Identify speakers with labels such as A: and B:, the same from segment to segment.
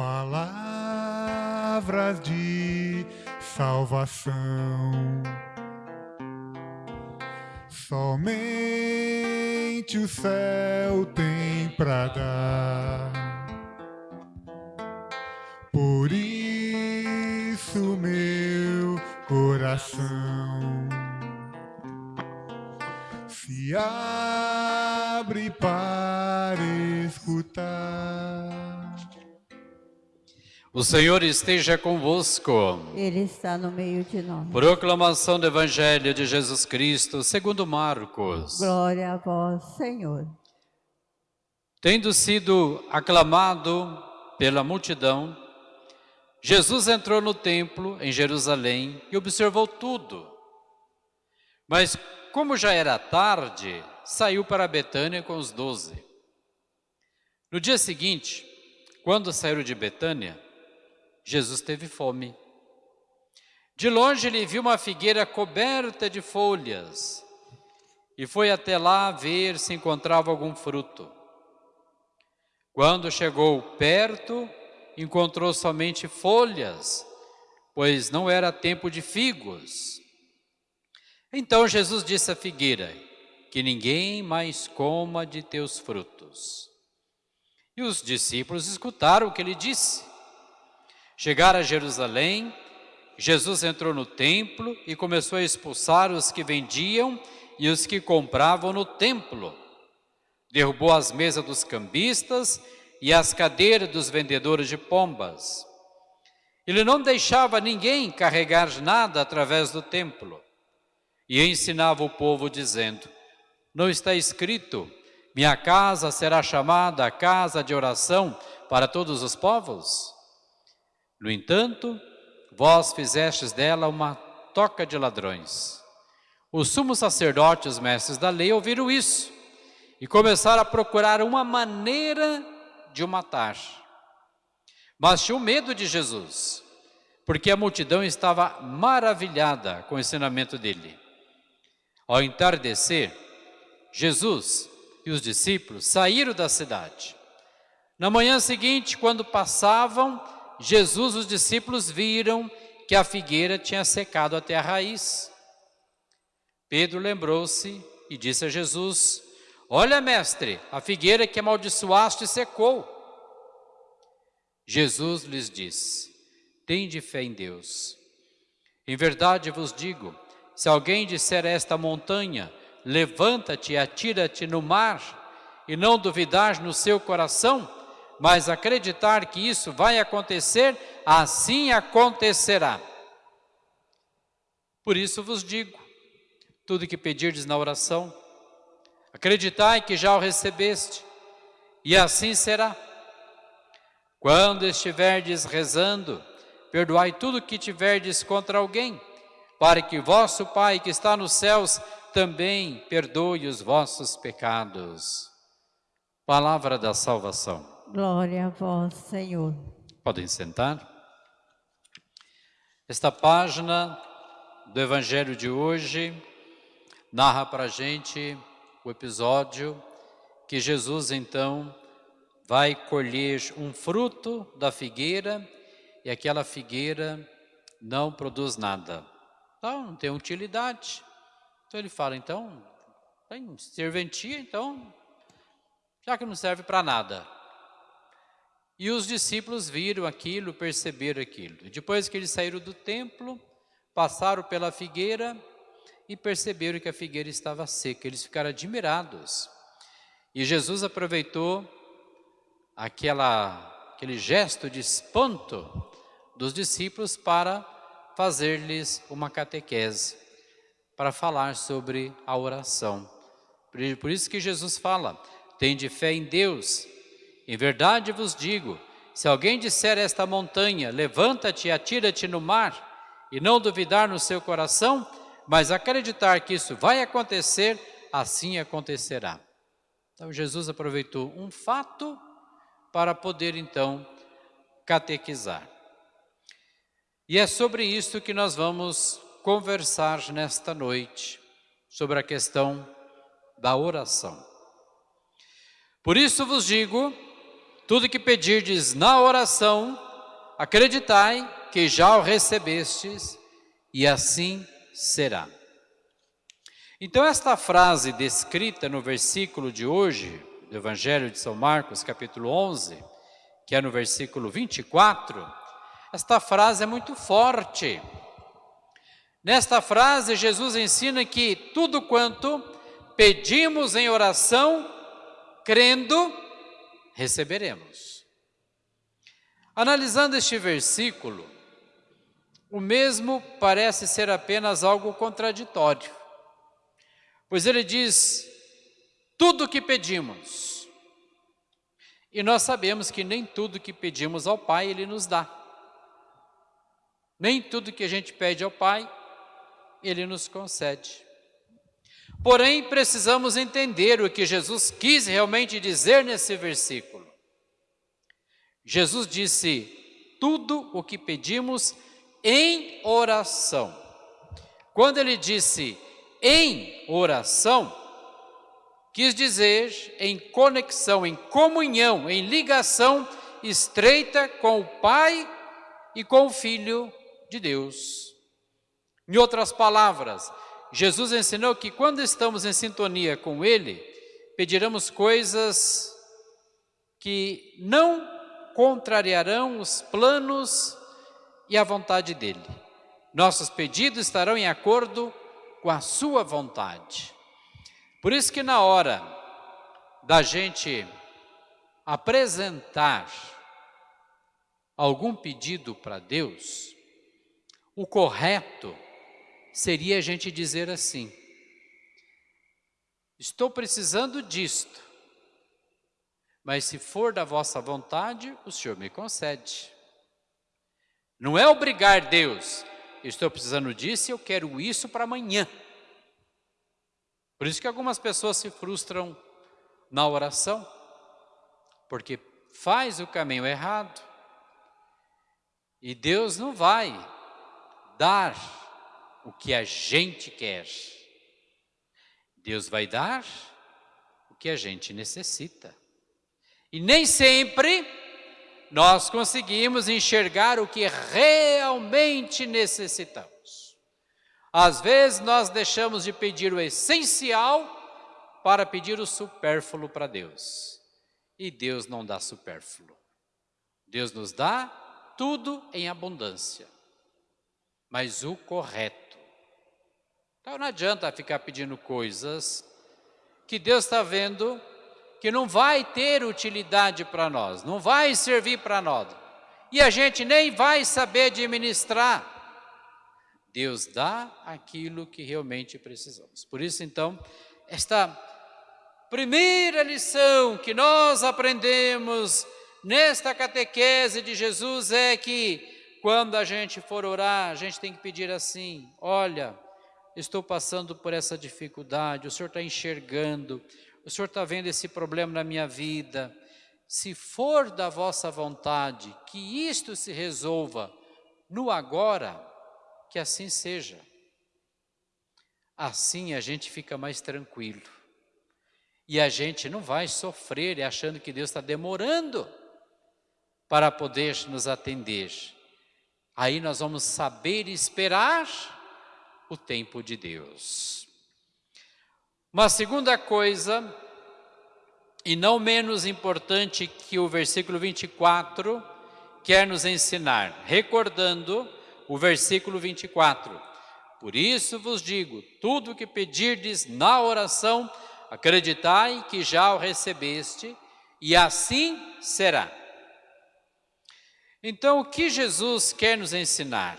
A: palavras de salvação. Somente o céu tem pra dar. Por isso, meu coração se abre para escutar.
B: O Senhor esteja convosco.
C: Ele está no meio de nós.
B: Proclamação do Evangelho de Jesus Cristo, segundo Marcos.
C: Glória a vós, Senhor.
B: Tendo sido aclamado pela multidão, Jesus entrou no templo em Jerusalém e observou tudo. Mas como já era tarde, saiu para Betânia com os doze. No dia seguinte, quando saíram de Betânia, Jesus teve fome. De longe ele viu uma figueira coberta de folhas e foi até lá ver se encontrava algum fruto. Quando chegou perto, encontrou somente folhas, pois não era tempo de figos. Então Jesus disse à figueira, que ninguém mais coma de teus frutos. E os discípulos escutaram o que ele disse. Chegaram a Jerusalém, Jesus entrou no templo e começou a expulsar os que vendiam e os que compravam no templo. Derrubou as mesas dos cambistas e as cadeiras dos vendedores de pombas. Ele não deixava ninguém carregar nada através do templo. E ensinava o povo dizendo, não está escrito, minha casa será chamada casa de oração para todos os povos? No entanto, vós fizestes dela uma toca de ladrões. Os sumos sacerdotes, os mestres da lei, ouviram isso e começaram a procurar uma maneira de o matar. Mas tinham medo de Jesus, porque a multidão estava maravilhada com o ensinamento dele. Ao entardecer, Jesus e os discípulos saíram da cidade. Na manhã seguinte, quando passavam, Jesus, os discípulos viram que a figueira tinha secado até a raiz. Pedro lembrou-se e disse a Jesus, Olha, mestre, a figueira que amaldiçoaste secou. Jesus lhes disse, Tende fé em Deus. Em verdade vos digo, se alguém disser a esta montanha, levanta-te e atira-te no mar, e não duvidar no seu coração, mas acreditar que isso vai acontecer, assim acontecerá. Por isso vos digo, tudo que pedirdes na oração, acreditai que já o recebeste, e assim será. Quando estiverdes rezando, perdoai tudo que tiverdes contra alguém, para que vosso Pai que está nos céus também perdoe os vossos pecados. Palavra da salvação.
C: Glória a vós, Senhor.
B: Podem sentar. Esta página do Evangelho de hoje narra para a gente o episódio que Jesus então vai colher um fruto da figueira e aquela figueira não produz nada. Então, não tem utilidade. Então ele fala, então, tem serventia, então, já que não serve para nada, e os discípulos viram aquilo, perceberam aquilo. Depois que eles saíram do templo, passaram pela figueira e perceberam que a figueira estava seca. Eles ficaram admirados. E Jesus aproveitou aquela, aquele gesto de espanto dos discípulos para fazer-lhes uma catequese, para falar sobre a oração. Por isso que Jesus fala, tem de fé em Deus, em verdade vos digo, se alguém disser a esta montanha, levanta-te e atira-te no mar, e não duvidar no seu coração, mas acreditar que isso vai acontecer, assim acontecerá. Então Jesus aproveitou um fato para poder então catequizar. E é sobre isso que nós vamos conversar nesta noite, sobre a questão da oração. Por isso vos digo, Tudo que pedirdes na oração, acreditai que já o recebestes, e assim será. Então, esta frase descrita no versículo de hoje, do Evangelho de São Marcos, capítulo 11, que é no versículo 24, esta frase é muito forte. Nesta frase, Jesus ensina que tudo quanto pedimos em oração, crendo, receberemos. Analisando este versículo, o mesmo parece ser apenas algo contraditório, pois ele diz: tudo que pedimos, e nós sabemos que nem tudo que pedimos ao Pai Ele nos dá. Nem tudo que a gente pede ao Pai, Ele nos concede. Porém, precisamos entender o que Jesus quis realmente dizer nesse versículo. Jesus disse: tudo o que pedimos em oração. Quando ele disse em oração, quis dizer em conexão, em comunhão, em ligação estreita com o Pai e com o Filho de Deus. Em outras palavras, Jesus ensinou que quando estamos em sintonia com Ele, pediremos coisas que não contrariarão os planos e a vontade dEle. Nossos pedidos estarão em acordo com a Sua vontade. Por isso que na hora da gente apresentar algum pedido para Deus, o correto seria a gente dizer assim, estou precisando disto, mas se for da vossa vontade, o Senhor me concede. Não é obrigar Deus, estou precisando disso e eu quero isso para amanhã. Por isso que algumas pessoas se frustram na oração, porque faz o caminho errado. E Deus não vai dar o que a gente quer. Deus vai dar o que a gente necessita. E nem sempre nós conseguimos enxergar o que realmente necessitamos. Às vezes nós deixamos de pedir o essencial para pedir o supérfluo para Deus. E Deus não dá supérfluo. Deus nos dá tudo em abundância, mas o correto. Então não adianta ficar pedindo coisas que Deus está vendo que não vai ter utilidade para nós, não vai servir para nós. E a gente nem vai saber administrar. Deus dá aquilo que realmente precisamos. Por isso, então, esta primeira lição que nós aprendemos nesta catequese de Jesus é que quando a gente for orar, a gente tem que pedir assim: olha, estou passando por essa dificuldade, o Senhor está enxergando, o Senhor está vendo esse problema na minha vida. Se for da vossa vontade que isto se resolva no agora, que assim seja. Assim a gente fica mais tranquilo. E a gente não vai sofrer achando que Deus está demorando para poder nos atender. Aí nós vamos saber esperar o tempo de Deus. Uma segunda coisa, e não menos importante que o versículo 24, quer nos ensinar, recordando o versículo 24. Por isso vos digo, tudo que pedirdes na oração, acreditai que já o recebeste, e assim será. Então, o que Jesus quer nos ensinar?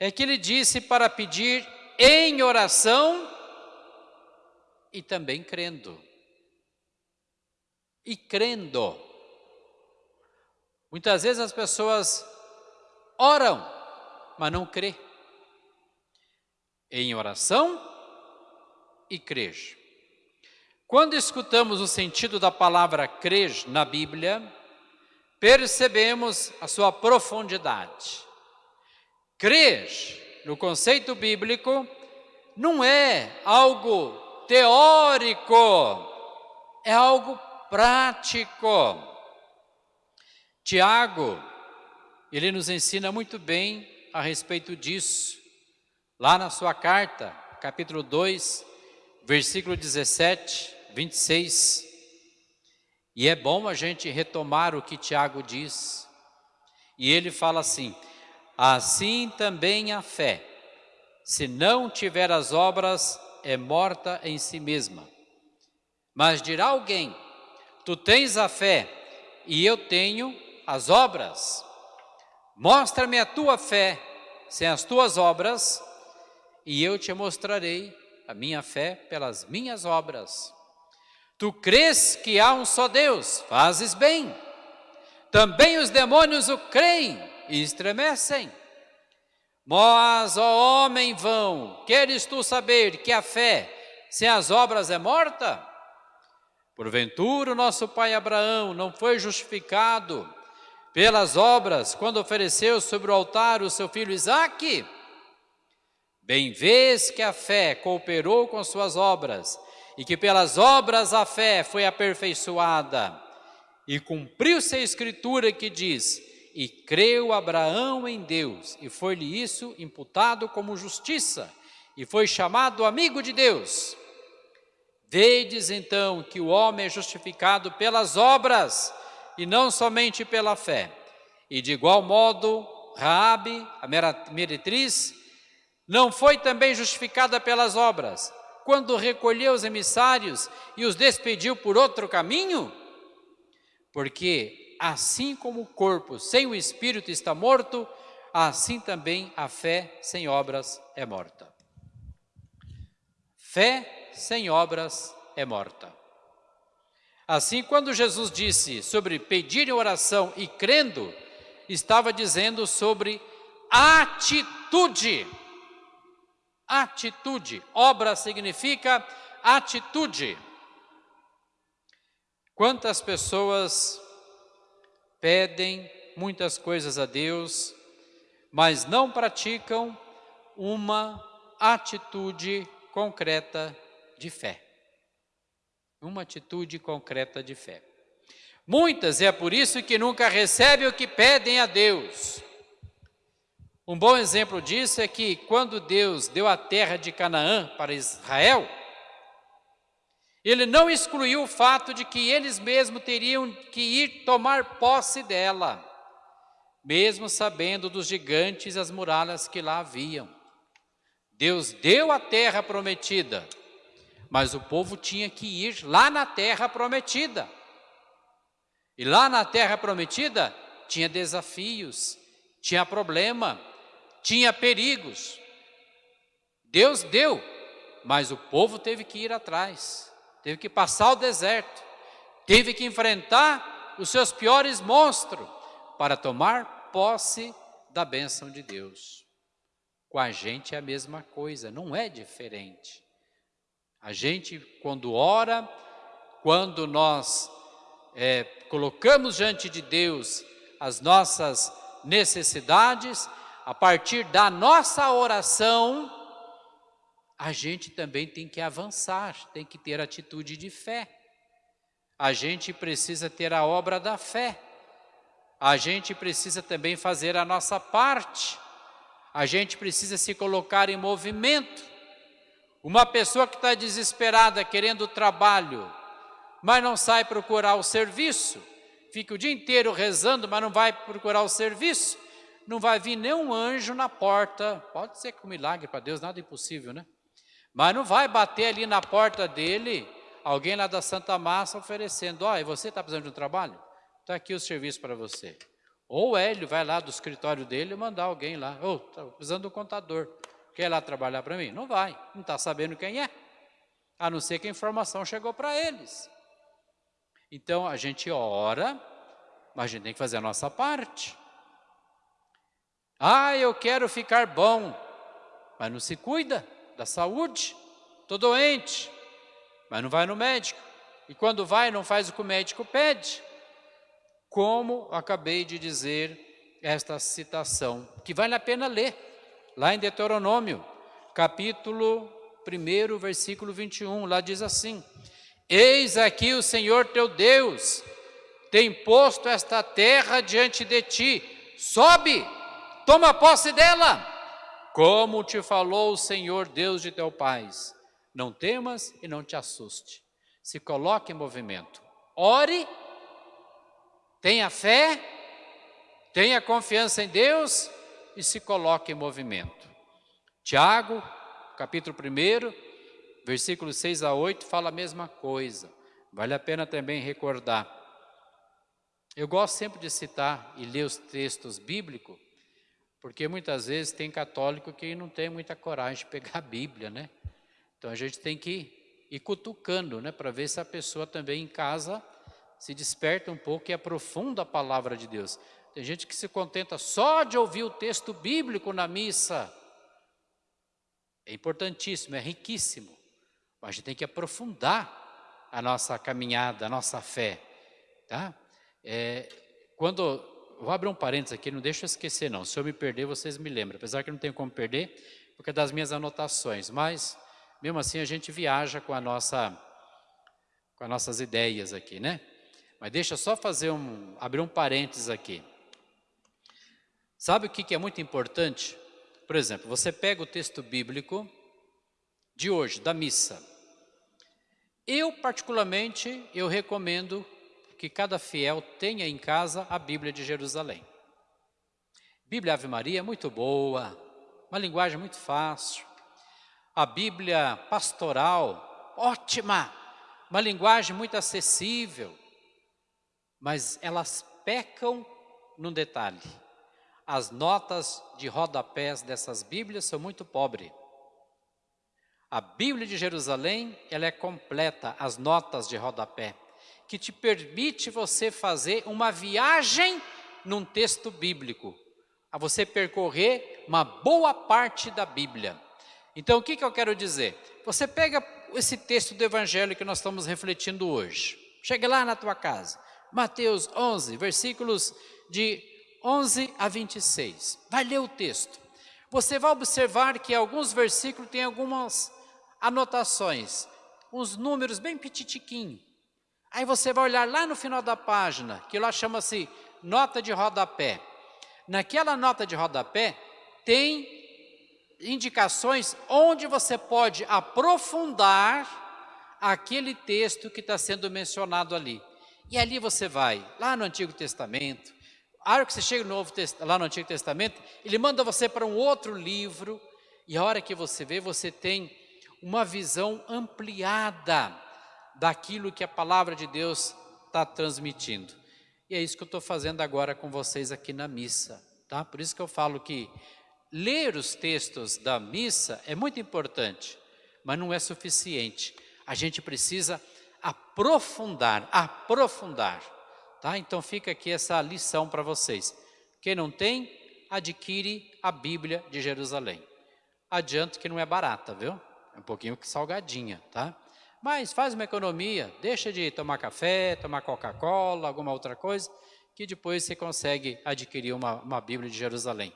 B: É que ele disse para pedir em oração e também crendo. E crendo. Muitas vezes as pessoas oram, mas não crê. Em oração e crer. Quando escutamos o sentido da palavra crer na Bíblia, percebemos a sua profundidade. Crer no conceito bíblico não é algo teórico, é algo prático. Tiago, ele nos ensina muito bem a respeito disso. Lá na sua carta, capítulo 2, versículo 17, 26. E é bom a gente retomar o que Tiago diz. E ele fala assim: Assim também a fé, se não tiver as obras, é morta em si mesma. Mas dirá alguém: Tu tens a fé e eu tenho as obras. Mostra-me a tua fé sem as tuas obras, e eu te mostrarei a minha fé pelas minhas obras. Tu crês que há um só Deus, fazes bem. Também os demônios o creem e estremecem. Mas, ó homem vão, queres tu saber que a fé sem as obras é morta? Porventura, nosso pai Abraão não foi justificado pelas obras quando ofereceu sobre o altar o seu filho Isaque? Bem vês que a fé cooperou com suas obras e que pelas obras a fé foi aperfeiçoada. E cumpriu-se a escritura que diz: E creu Abraão em Deus, e foi-lhe isso imputado como justiça, e foi chamado amigo de Deus. Vedes então que o homem é justificado pelas obras e não somente pela fé. E de igual modo, Raabe, a meretriz, não foi também justificada pelas obras, quando recolheu os emissários e os despediu por outro caminho? Porque assim como o corpo sem o espírito está morto, assim também a fé sem obras é morta. Fé sem obras é morta. Assim, quando Jesus disse sobre pedir em oração e crendo, estava dizendo sobre atitude. Atitude. Obra significa atitude. Quantas pessoas pedem muitas coisas a Deus, mas não praticam uma atitude concreta de fé uma atitude concreta de fé. Muitas, é por isso que nunca recebem o que pedem a Deus. Um bom exemplo disso é que quando Deus deu a terra de Canaã para Israel, ele não excluiu o fato de que eles mesmos teriam que ir tomar posse dela, mesmo sabendo dos gigantes e as muralhas que lá haviam. Deus deu a terra prometida, mas o povo tinha que ir lá na terra prometida. E lá na terra prometida tinha desafios, tinha problema, tinha perigos. Deus deu, mas o povo teve que ir atrás, teve que passar o deserto, teve que enfrentar os seus piores monstros para tomar posse da bênção de Deus. Com a gente é a mesma coisa, não é diferente. A gente, quando ora, quando nós é, colocamos diante de Deus as nossas necessidades, a partir da nossa oração, a gente também tem que avançar, tem que ter atitude de fé. A gente precisa ter a obra da fé. A gente precisa também fazer a nossa parte. A gente precisa se colocar em movimento. Uma pessoa que está desesperada, querendo trabalho, mas não sai procurar o serviço, fica o dia inteiro rezando, mas não vai procurar o serviço, não vai vir nenhum anjo na porta. Pode ser que um milagre para Deus, nada é impossível, né? Mas não vai bater ali na porta dele, alguém lá da Santa Massa oferecendo, ó, oh, e você está precisando de um trabalho? Está aqui o serviço para você. Ou Hélio vai lá do escritório dele e mandar alguém lá, ô, oh, está precisando um contador. Quer lá trabalhar para mim? Não vai, não está sabendo quem é. A não ser que a informação chegou para eles. Então a gente ora, mas a gente tem que fazer a nossa parte. Ah, eu quero ficar bom, mas não se cuida da saúde. Estou doente, mas não vai no médico. E quando vai, não faz o que o médico pede. Como acabei de dizer esta citação, que vale a pena ler lá em Deuteronômio, capítulo 1, versículo 21, lá diz assim: Eis aqui o Senhor teu Deus, tem posto esta terra diante de ti. Sobe, toma posse dela, como te falou o Senhor Deus de teu pais. Não temas e não te assuste. Se coloque em movimento. Ore, tenha fé, tenha confiança em Deus e se coloque em movimento. Tiago, capítulo 1, versículos 6 a 8, fala a mesma coisa. Vale a pena também recordar. Eu gosto sempre de citar e ler os textos bíblicos, porque muitas vezes tem católico que não tem muita coragem de pegar a Bíblia, né? Então a gente tem que ir cutucando, né, para ver se a pessoa também em casa se desperta um pouco e aprofunda a palavra de Deus. Tem gente que se contenta só de ouvir o texto bíblico na missa. É importantíssimo, é riquíssimo, mas a gente tem que aprofundar a nossa caminhada, a nossa fé, tá? É, quando, vou abrir um parênteses aqui, não deixa eu esquecer não, se eu me perder vocês me lembram, apesar que não tenho como perder, porque é das minhas anotações, mas mesmo assim a gente viaja com a nossa, com as nossas ideias aqui, né? Mas deixa eu só fazer um, abrir um parênteses aqui. Sabe o que é muito importante? Por exemplo, você pega o texto bíblico de hoje, da missa. Eu, particularmente, eu recomendo que cada fiel tenha em casa a Bíblia de Jerusalém. Bíblia Ave Maria é muito boa, uma linguagem muito fácil. A Bíblia pastoral, ótima, uma linguagem muito acessível. Mas elas pecam num detalhe. As notas de rodapés dessas Bíblias são muito pobres. A Bíblia de Jerusalém, ela é completa, as notas de rodapé, que te permite você fazer uma viagem num texto bíblico, a você percorrer uma boa parte da Bíblia. Então, o que, que eu quero dizer? Você pega esse texto do Evangelho que nós estamos refletindo hoje, chega lá na tua casa, Mateus 11, versículos de 11 a 26. Vai ler o texto. Você vai observar que alguns versículos têm algumas anotações, uns números bem petitiquinhos. Aí você vai olhar lá no final da página, que lá chama-se nota de rodapé. Naquela nota de rodapé tem indicações onde você pode aprofundar aquele texto que está sendo mencionado ali. E ali você vai, lá no Antigo Testamento, a hora que você chega no Novo, lá no Antigo Testamento, ele manda você para um outro livro, e a hora que você vê, você tem uma visão ampliada daquilo que a palavra de Deus está transmitindo. E é isso que eu estou fazendo agora com vocês aqui na missa, tá? Por isso que eu falo que ler os textos da missa é muito importante, mas não é suficiente. A gente precisa aprofundar, aprofundar. Tá? Então fica aqui essa lição para vocês. Quem não tem, adquire a Bíblia de Jerusalém. Adianto que não é barata, viu? É um pouquinho salgadinha, tá? Mas faz uma economia, deixa de tomar café, tomar Coca-Cola, alguma outra coisa, que depois você consegue adquirir uma, uma Bíblia de Jerusalém.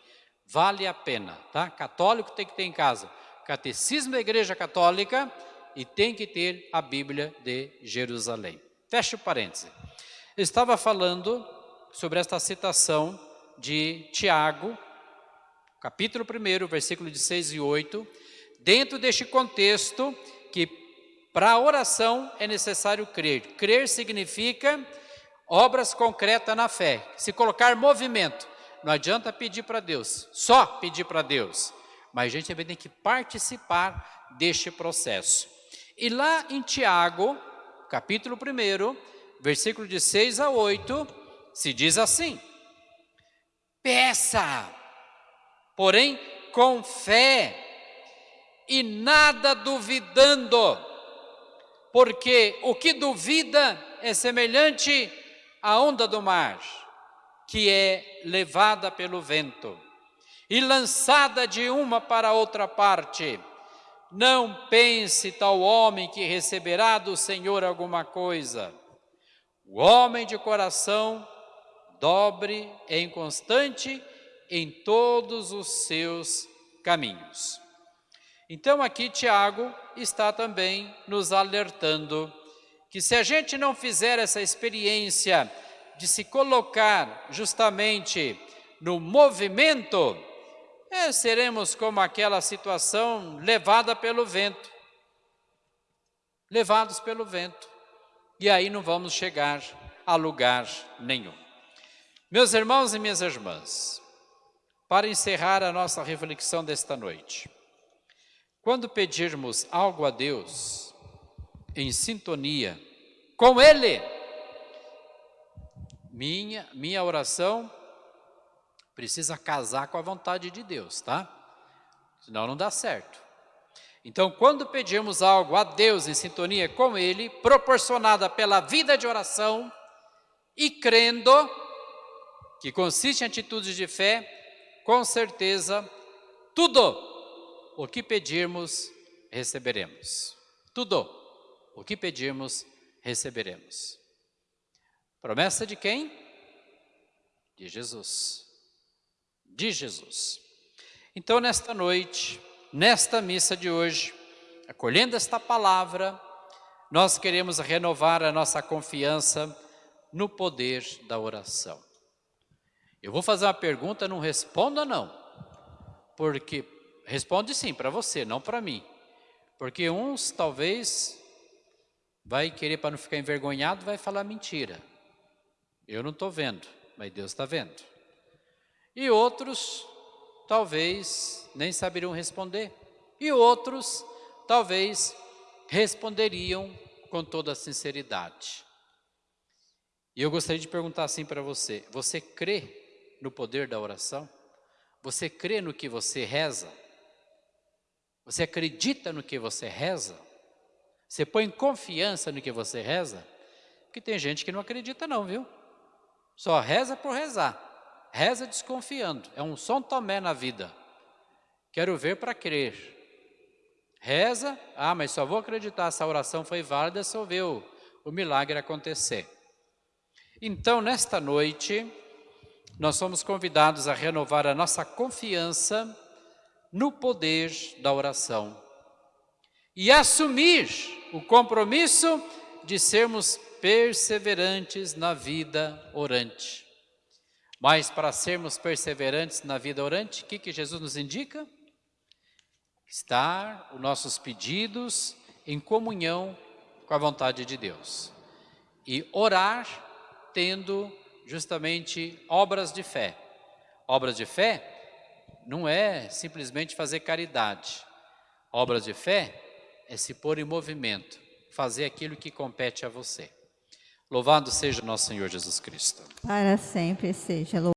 B: Vale a pena, tá? Católico tem que ter em casa Catecismo da Igreja Católica e tem que ter a Bíblia de Jerusalém. Feche o parêntese. Eu estava falando sobre esta citação de Tiago, capítulo 1, versículo de 6 e 8, dentro deste contexto que para a oração é necessário crer. Crer significa obras concretas na fé, se colocar movimento. Não adianta pedir para Deus, só pedir para Deus, mas a gente também tem que participar deste processo. E lá em Tiago, capítulo 1, versículo de 6 a 8, se diz assim: Peça, porém com fé e nada duvidando, porque o que duvida é semelhante à onda do mar, que é levada pelo vento e lançada de uma para outra parte. Não pense tal homem que receberá do Senhor alguma coisa o homem de coração dobre e inconstante em todos os seus caminhos. Então aqui Tiago está também nos alertando que se a gente não fizer essa experiência de se colocar justamente no movimento, é, seremos como aquela situação levada pelo vento. Levados pelo vento. E aí não vamos chegar a lugar nenhum. Meus irmãos e minhas irmãs, para encerrar a nossa reflexão desta noite, quando pedirmos algo a Deus em sintonia com Ele, minha, minha oração precisa casar com a vontade de Deus, tá? Senão não dá certo. Então, quando pedimos algo a Deus em sintonia com Ele, proporcionada pela vida de oração e crendo, que consiste em atitudes de fé, com certeza, tudo o que pedirmos, receberemos. Tudo o que pedirmos, receberemos. Promessa de quem? De Jesus. De Jesus. Então, nesta noite, nesta missa de hoje, acolhendo esta palavra, nós queremos renovar a nossa confiança no poder da oração. Eu vou fazer uma pergunta, não responda não, porque responde sim para você, não para mim, porque uns talvez vai querer para não ficar envergonhado, vai falar mentira. Eu não estou vendo, mas Deus está vendo. E outros, talvez, nem saberiam responder. E outros, talvez, responderiam com toda a sinceridade. E eu gostaria de perguntar assim para você, você crê no poder da oração? Você crê no que você reza? Você acredita no que você reza? Você põe confiança no que você reza? Porque tem gente que não acredita não, viu? Só reza por rezar. Reza desconfiando. É um São Tomé na vida. Quero ver para crer. Reza, ah, mas só vou acreditar se a oração foi válida se eu ver o, o milagre acontecer. Então, nesta noite, nós somos convidados a renovar a nossa confiança no poder da oração e assumir o compromisso de sermos perseverantes na vida orante. Mas para sermos perseverantes na vida orante, o que, que Jesus nos indica? Estar os nossos pedidos em comunhão com a vontade de Deus. E orar tendo justamente obras de fé. Obras de fé não é simplesmente fazer caridade. Obras de fé é se pôr em movimento, fazer aquilo que compete a você. Louvado seja nosso Senhor Jesus Cristo.
C: Para sempre seja louvado.